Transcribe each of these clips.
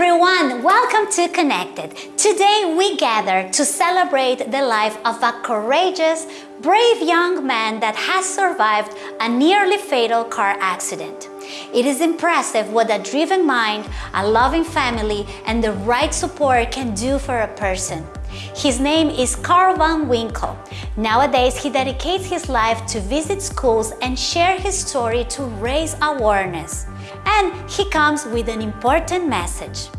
everyone, welcome to Connected. Today we gather to celebrate the life of a courageous, brave young man that has survived a nearly fatal car accident. It is impressive what a driven mind, a loving family, and the right support can do for a person. His name is Carl Van Winkle. Nowadays, he dedicates his life to visit schools and share his story to raise awareness. And he comes with an important message.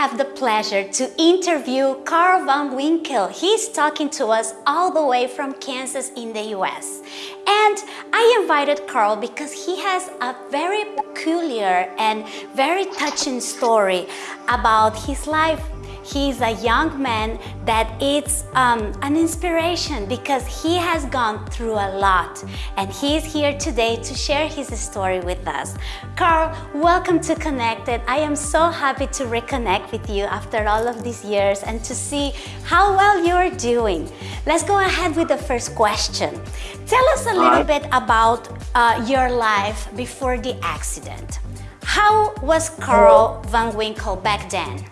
Have the pleasure to interview Carl Van Winkle. He's talking to us all the way from Kansas in the US. And I invited Carl because he has a very peculiar and very touching story about his life He's a young man that is um, an inspiration because he has gone through a lot and he is here today to share his story with us. Carl, welcome to Connected. I am so happy to reconnect with you after all of these years and to see how well you're doing. Let's go ahead with the first question. Tell us a little bit about uh, your life before the accident. How was Carl Van Winkle back then?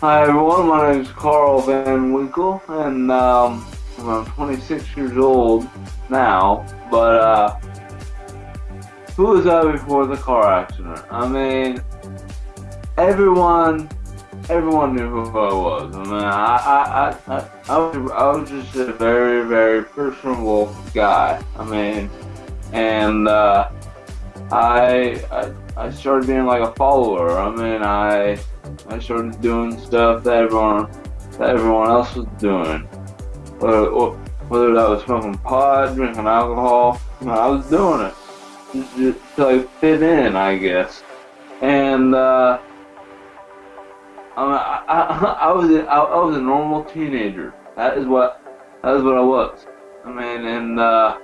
Hi everyone, my name is Carl Van Winkle, and um, I'm 26 years old now, but uh, who was I before the car accident? I mean, everyone, everyone knew who I was. I mean, I, I, I, I, was, I was just a very, very personable guy. I mean, and uh, I, I, I started being like a follower. I mean, I I started doing stuff that everyone that everyone else was doing. Whether, whether that was smoking pot, drinking alcohol, I was doing it just, just to like fit in, I guess. And uh, I, I, I, was I, I was a normal teenager. That is what that is what I was. I mean, and uh,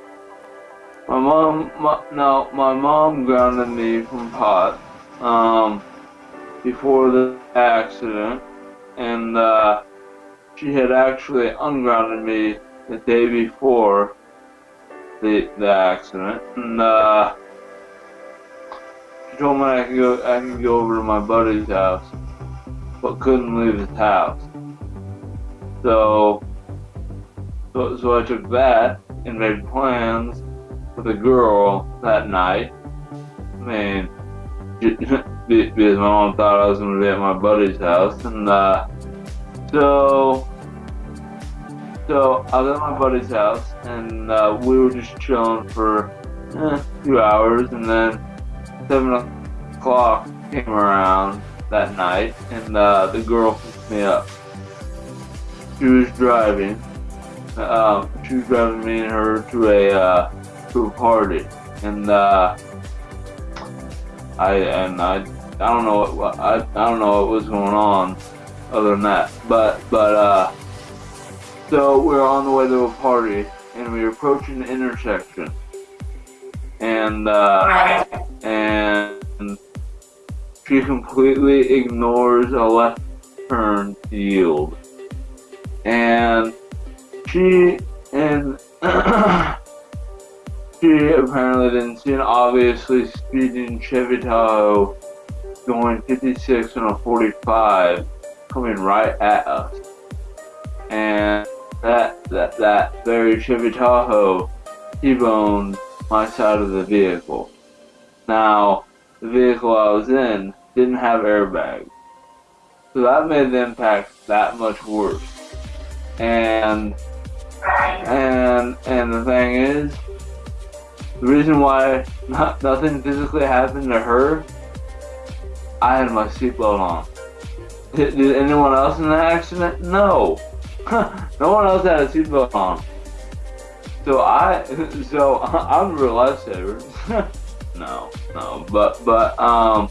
my mom, my, no, my mom grounded me from pot. Um, before the accident, and uh, she had actually ungrounded me the day before the the accident, and uh, she told me I could go I could go over to my buddy's house, but couldn't leave his house. So, so, so I took that and made plans with a girl that night. I mean, because my mom thought I was going to be at my buddy's house. And uh, so, so I was at my buddy's house, and uh, we were just chilling for eh, a few hours, and then seven o'clock came around that night, and uh, the girl picked me up. She was driving. Um, she was driving me and her to a uh, to a party, and uh, I and I I don't know what I, I don't know what was going on other than that. But but uh so we are on the way to a party and we are approaching the intersection. And uh and she completely ignores a left turn yield. And she and she apparently didn't see an obviously speeding Chevy Tahoe going 56 and a 45 coming right at us. And that that that very Chevy Tahoe T-boned my side of the vehicle. Now, the vehicle I was in didn't have airbags. So that made the impact that much worse. And and and the thing is, the reason why not, nothing physically happened to her I had my seatbelt on. Did, did, anyone else in the accident? No. no one else had a seatbelt on. So I, so I'm a real lifesaver. no, no, but but um,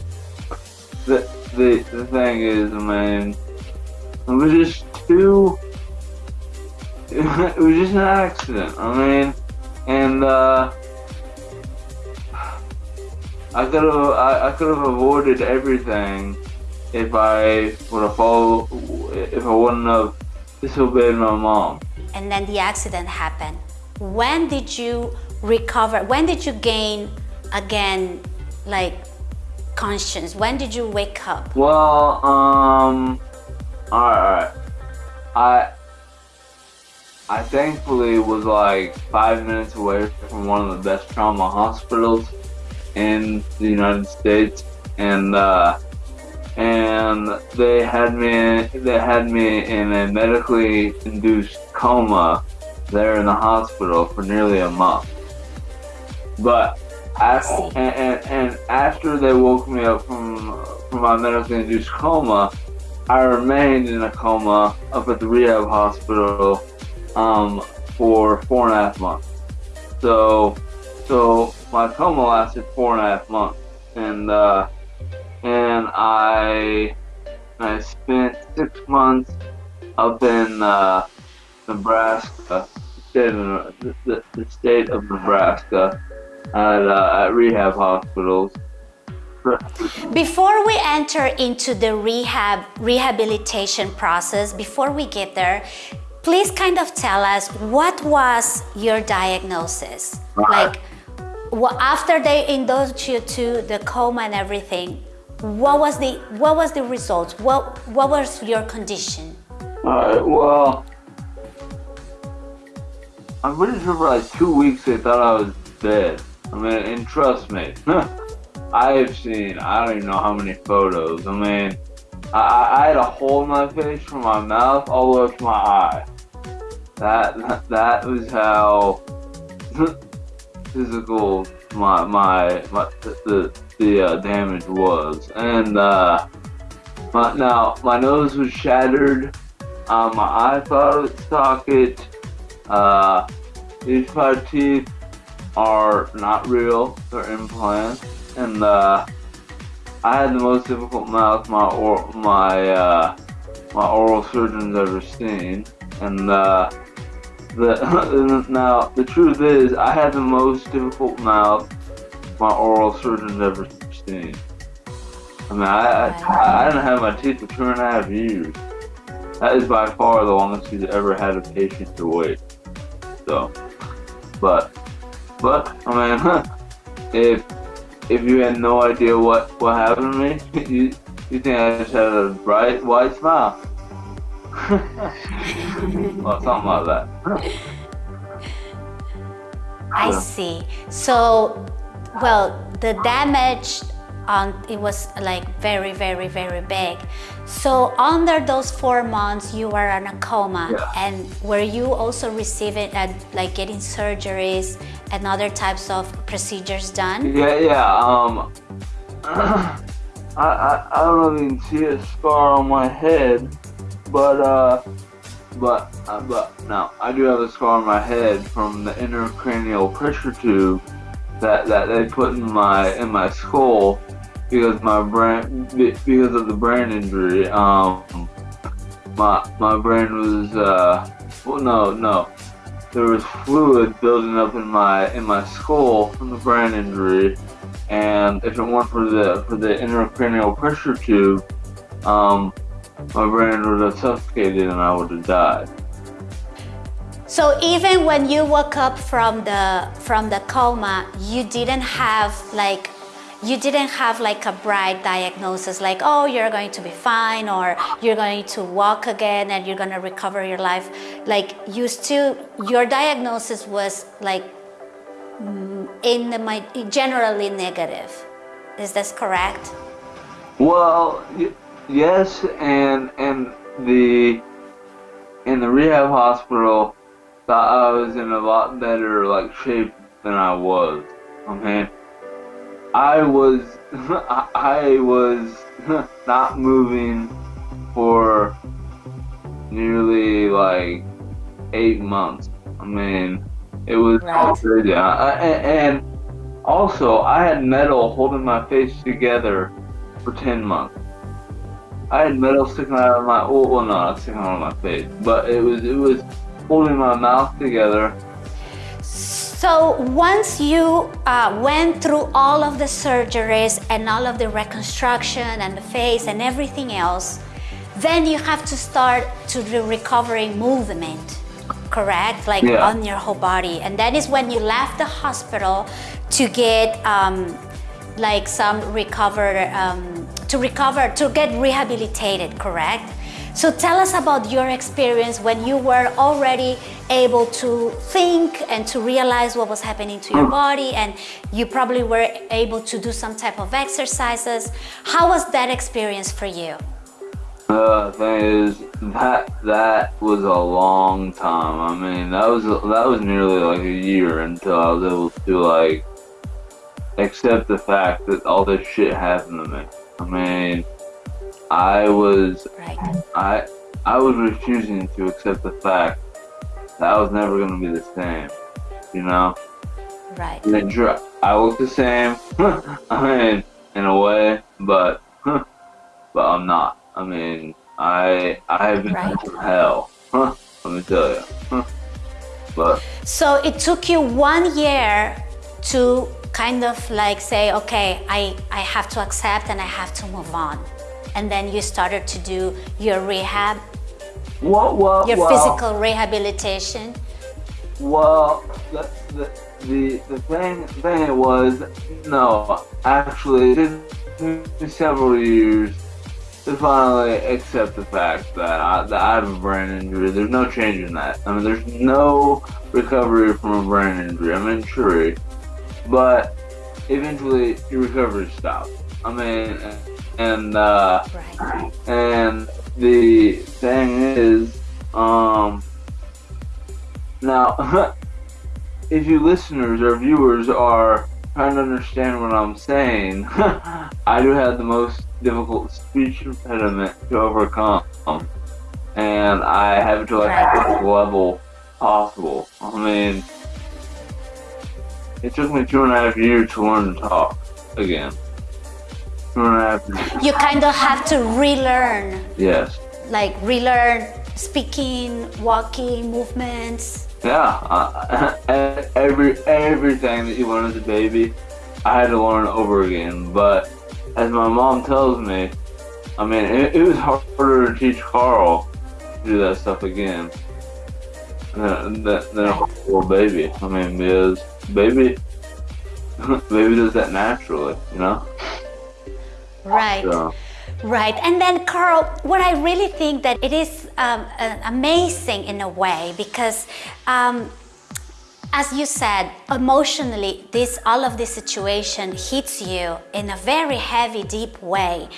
the the the thing is, I mean, it was just too. It was just an accident. I mean, and uh, I could have I, I could have avoided everything if I would have followed if I wouldn't have disobeyed my mom. And then the accident happened. When did you recover? When did you gain again, like conscience? When did you wake up? Well, um, all right, I I thankfully was like five minutes away from one of the best trauma hospitals in the United States, and uh, and they had me they had me in a medically induced coma there in the hospital for nearly a month. But after, and, and, and after they woke me up from from my medically induced coma, I remained in a coma up at the rehab hospital um, for four and a half months. So, so my coma lasted four and a half months, and uh, and I I spent six months up in uh, Nebraska, state of, the, the state of Nebraska, at, uh, at rehab hospitals. Before we enter into the rehab rehabilitation process, before we get there, please kind of tell us what was your diagnosis? Right. Like well, after they indulged you to the coma and everything, what was the what was the result? What what was your condition? Alright, well, I'm pretty sure for like two weeks they thought I was dead. I mean, and trust me, I have seen I don't even know how many photos. I mean, I, I had a hole in my face from my mouth all the way to my eye. That, that was how physical my my, my the the uh, damage was, and uh, my, now my nose was shattered. Uh, my eye socket. Uh, these five teeth are not real; they're implants, and uh, I had the most difficult mouth my or my uh, my oral surgeon's ever seen, and uh, the now the truth is I had the most difficult mouth my oral surgeon's ever seen. I mean, I, I, I didn't have my teeth for two and a half years. That is by far the longest he's ever had a patient to wait. So, but, but, I mean, if, if you had no idea what, what happened to me, you, you think I just had a bright, white smile. well, something like that. I see. So, well, the damage on it was like very, very, very big. So under those four months, you were in a coma, Yeah. and were you also receiving and like getting surgeries and other types of procedures done? Yeah, yeah. Um, I, I, I don't know if you can see a scar on my head, but uh, but uh, but no, I do have a scar on my head from the intracranial pressure tube that that they put in my in my skull because my brain because of the brain injury. Um, my my brain was uh, well, no, no. There was fluid building up in my in my skull from the brain injury, and if it weren't for the for the intracranial pressure tube, um, my brain would have suffocated and I would have died. So even when you woke up from the from the coma, you didn't have like you didn't have like a bright diagnosis like oh you're going to be fine or you're going to walk again and you're going to recover your life. Like you still your diagnosis was like mm, in the mi- generally negative. Is this correct? Well, yes, and and the in the rehab hospital, thought I was in a lot better like shape than I was. Okay, I was I was not moving for nearly like eight months. I mean, it was crazy. I, and also, I had metal holding my face together for 10 months. I had metal sticking out of my well, well no, sticking out of my face, but it was it was holding my mouth together. So once you uh, went through all of the surgeries and all of the reconstruction and the face and everything else, then you have to start to the recovery movement, correct? Like Yeah. on your whole body. And that is when you left the hospital to get um, like some recover, um, to recover, to get rehabilitated, correct? So tell us about your experience when you were already able to think and to realize what was happening to your body and you probably were able to do some type of exercises. How was that experience for you? Uh, the thing is that that was a long time. I mean, that was that was nearly like a year until I was able to like accept the fact that all this shit happened to me. I mean, I was Right. I I was refusing to accept the fact that I was never gonna be the same. You know, Right. and I look the same. I mean, in a way, but but I'm not. I mean, I I have been Right. through hell. Let me tell you. But So it took you one year to kind of like say, okay, I, I have to accept and I have to move on. And then you started to do your rehab, what what your physical rehabilitation. Well, the the the, the thing thing was no, actually, it took me several years to finally accept the fact that I, that I have a brain injury. There's no change in that. I mean, there's no recovery from a brain injury. I mean, sure, but eventually your recovery stops. I mean, and uh, Right. and the thing is, um, now, if you listeners or viewers are trying to understand what I'm saying, I do have the most difficult speech impediment to overcome, and I have it to like the level possible. I mean, it took me two and a half years to learn to talk again. Two and a half years. You kind of have to relearn, Yes. like relearn speaking, walking, movements. Yeah, uh, every everything that you learn as a baby, I had to learn over again. But as my mom tells me, I mean, it, it was harder to teach Carl to do that stuff again than, than, a baby. I mean, because baby, baby does that naturally, you know. Right. So, Right, and then Carl, what I really think that it is um, uh, amazing in a way because, um, as you said, emotionally, this all of this situation hits you in a very heavy, deep way.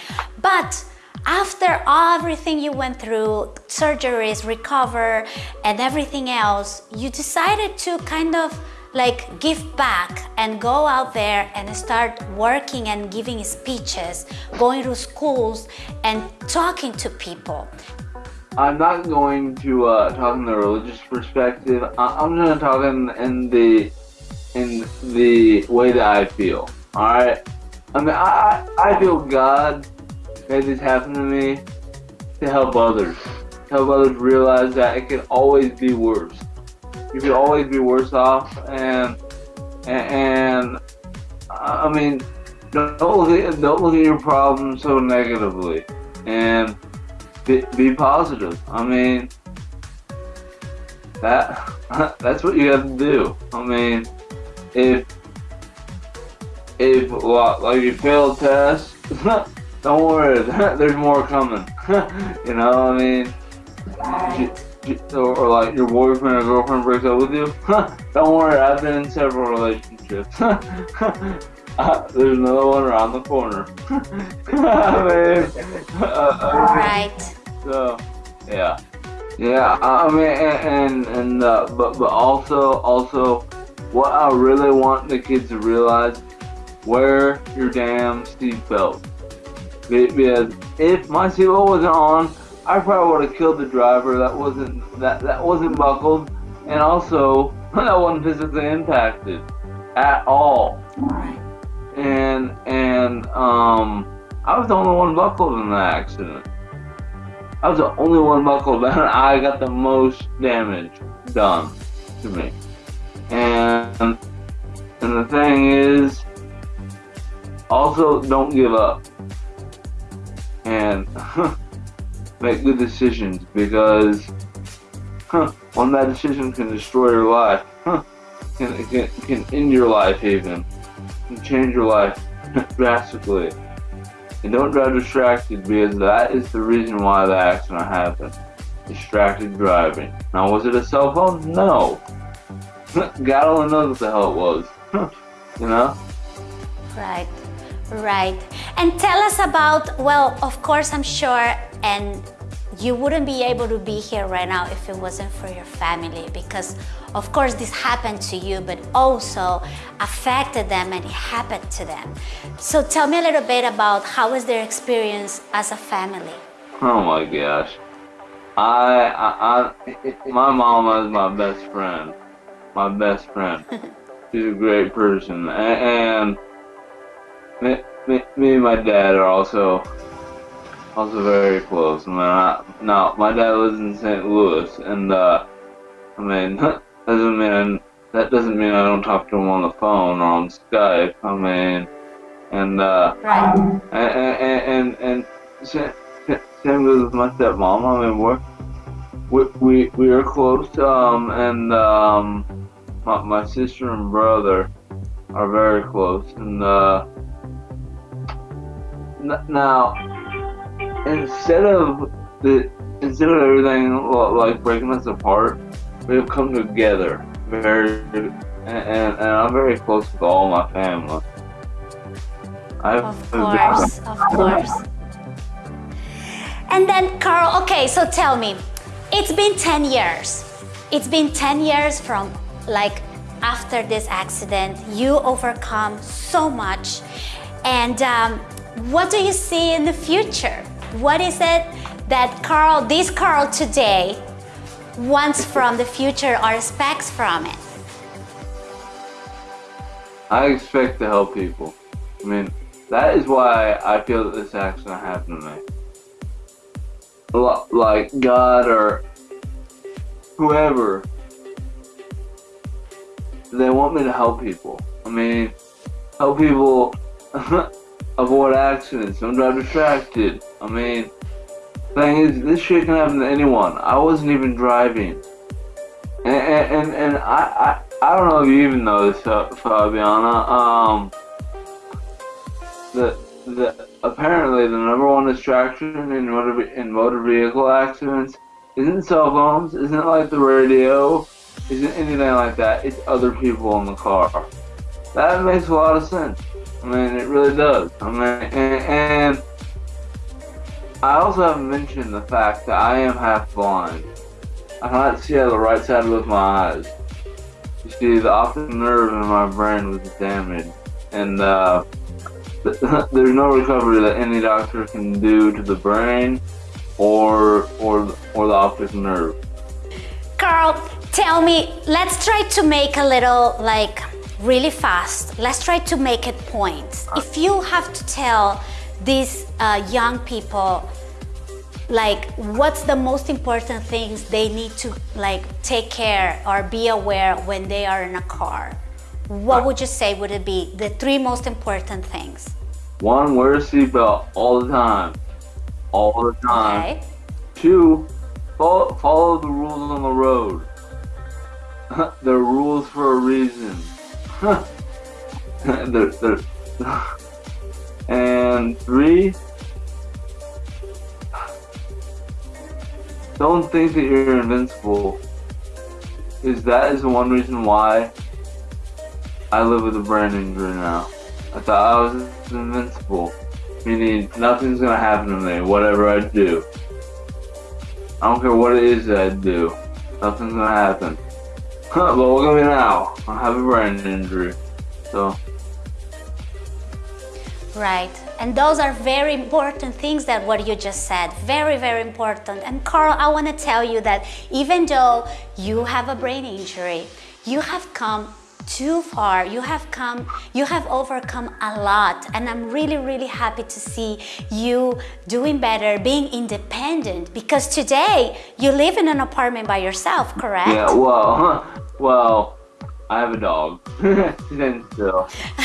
But after everything you went through, surgeries, recover, and everything else, you decided to kind of like give back and go out there and start working and giving speeches, going to schools and talking to people. I'm not going to uh, talk in the religious perspective. I'm going to talk in, in the in the way that I feel. All right. I mean, I I feel God made this happen to me to help others, help others realize that it can always be worse. You can always be worse off, and and, and I mean, don't look at don't look at your problems so negatively, and be, be positive. I mean, that that's what you have to do. I mean, if if like you fail a test, don't worry. There's more coming. you know, what I mean, you- or, or like your boyfriend or girlfriend breaks up with you. don't worry. I've been in several relationships. Uh, there's another one around the corner. I mean, uh, uh, Right. so, yeah, yeah. I I mean, and and, and uh, but but also also, what I really want the kids to realize: wear your damn seatbelt. Be- Because if my seatbelt wasn't on, I probably would have killed the driver. That wasn't that that wasn't buckled, and also that wasn't physically impacted at all Right. and and um, I was the only one buckled in the accident. I was the only one buckled, and I got the most damage done to me. And and the thing is, also don't give up and make good decisions because huh, one bad decision can destroy your life, huh, can, can, can end your life even, can change your life drastically. And don't drive distracted because that is the reason why the accident happened. Distracted driving. Now, was it a cell phone? No. God only knows what the hell it was. you know? Right, right. And tell us about, well, of course, I'm sure, and you wouldn't be able to be here right now if it wasn't for your family because of course this happened to you but also affected them and it happened to them. So tell me a little bit about how was their experience as a family? Oh my gosh. I i, I my mama is my best friend. My best friend. She's a great person. And, and me, me, me and my dad are also also very close. I mean, I, now my dad lives in St. Louis, and uh, I mean, doesn't mean that doesn't mean I don't talk to him on the phone or on Skype. I mean, and uh, right. and and and, and same, same goes with my stepmom. I mean, we're we we we are close. Um, and um, my my sister and brother are very close, and uh, now instead of the instead of everything like breaking us apart, we've come together very, and, and, I'm very close with all my family. I've, of course, of course. And then Carl, okay, so tell me, it's been 10 years. It's been 10 years from like after this accident, you overcome so much. And um, what do you see in the future? What is it that Carl, this Carl today, wants from the future or expects from it? I expect to help people. I mean, that is why I feel that this accident happened to me. Like God or whoever, they want me to help people. I mean, help people avoid accidents, don't drive distracted. I mean, thing is, this shit can happen to anyone. I wasn't even driving. And, and, and, I, I, I don't know if you even know this, Fabiana. Um, the, the, apparently the number one distraction in motor, in motor vehicle accidents isn't cell phones, isn't like the radio, isn't anything like that. It's other people in the car. That makes a lot of sense. I mean, it really does. I mean, and, and I also haven't mentioned the fact that I am half blind. I cannot see out of the right side with my eyes. You see, the optic nerve in my brain was damaged, and uh, there's no recovery that any doctor can do to the brain or or or the optic nerve. Carl, tell me, let's try to make a little like really fast. Let's try to make it points. If you have to tell these uh, young people like what's the most important things they need to like take care or be aware when they are in a car? What would you say would it be the three most important things? One wear a seatbelt all the time. All the time. Okay. two follow, follow the rules on the road. There are rules for a reason they're, they're, and three, don't think that you're invincible. Is that is the one reason why I live with a brain injury now. I thought I was invincible, meaning nothing's gonna happen to me, whatever I do. I don't care what it is that I do, nothing's gonna happen. But look at me now, I have a brain injury, so Right. And those are very important things that what you just said. Very, very important. And Carl, I want to tell you that even though you have a brain injury, you have come too far. You have come, you have overcome a lot. And I'm really, really happy to see you doing better, being independent. Because today you live in an apartment by yourself, correct? Yeah, well, well, I have a dog. Still.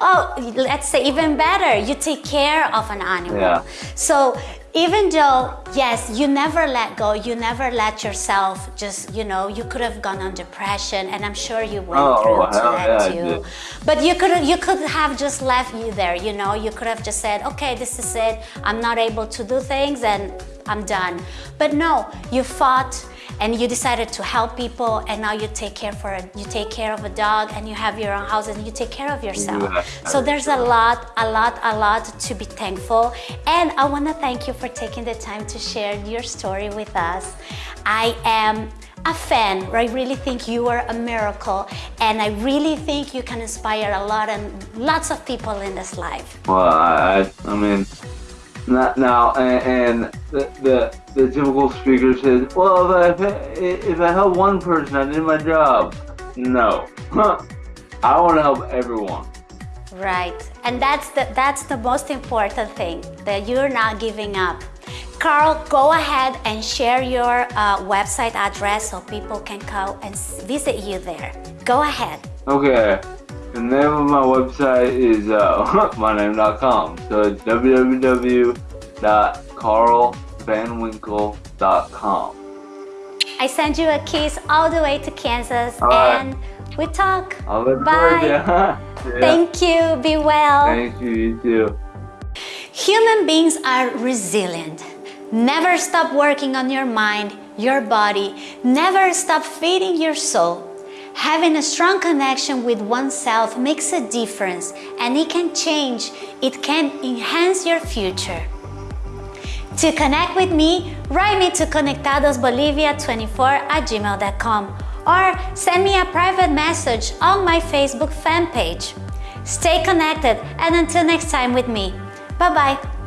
oh, let's say even better, you take care of an animal. Yeah. So even though, yes, you never let go, you never let yourself just, you know, you could have gone on depression and I'm sure you went Oh, through hell that yeah, too. But you could you could have just left you there, you know, you could have just said, okay, this is it. I'm not able to do things and I'm done. But no, you fought and you decided to help people and now you take care for a, you take care of a dog and you have your own house and you take care of yourself. Yeah. So there's a lot, a lot, a lot to be thankful. And I want to thank you for taking the time to share your story with us. I am a fan. I really think you are a miracle and I really think you can inspire a lot and lots of people in this life. Well, I, I, mean, now, and, and the, the the typical speaker says, "Well, if I if I help one person, I did my job." No, I want to help everyone. Right. And that's the, that's the most important thing, that you're not giving up. Carl, go ahead and share your uh, website address so people can go and visit you there. Go ahead. Okay, the name of my website is uh, myname.com. So it's www.carlvanwinkle.com. I send you a kiss all the way to Kansas right. and we talk. Bye. yeah. Thank you. Be well. Thank you, you too. Human beings are resilient. Never stop working on your mind, your body. Never stop feeding your soul. Having a strong connection with oneself makes a difference and it can change, it can enhance your future. To connect with me, write me to conectadosbolivia24 at gmail.com or send me a private message on my Facebook fan page. Stay connected and until next time with me. Bye bye.